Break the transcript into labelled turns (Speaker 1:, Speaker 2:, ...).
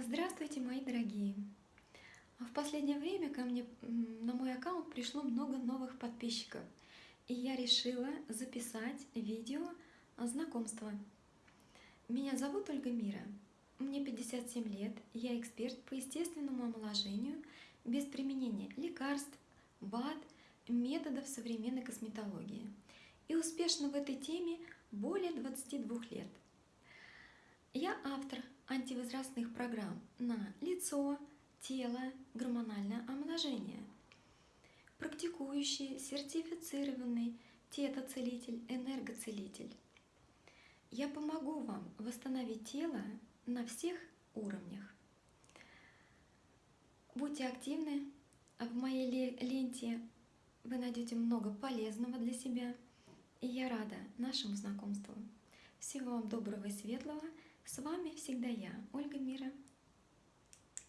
Speaker 1: Здравствуйте, мои дорогие! В последнее время ко мне на мой аккаунт пришло много новых подписчиков, и я решила записать видео знакомства. Меня зовут Ольга Мира, мне 57 лет, я эксперт по естественному омоложению без применения лекарств, БАД, методов современной косметологии. И успешно в этой теме более 22 лет. Я автор антивозрастных программ на лицо, тело, гормональное омоложение. Практикующий, сертифицированный тетоцелитель, энергоцелитель. Я помогу вам восстановить тело на всех уровнях. Будьте активны. В моей ленте вы найдете много полезного для себя. И я рада нашему знакомству. Всего вам доброго и светлого. С вами всегда я, Ольга Мира.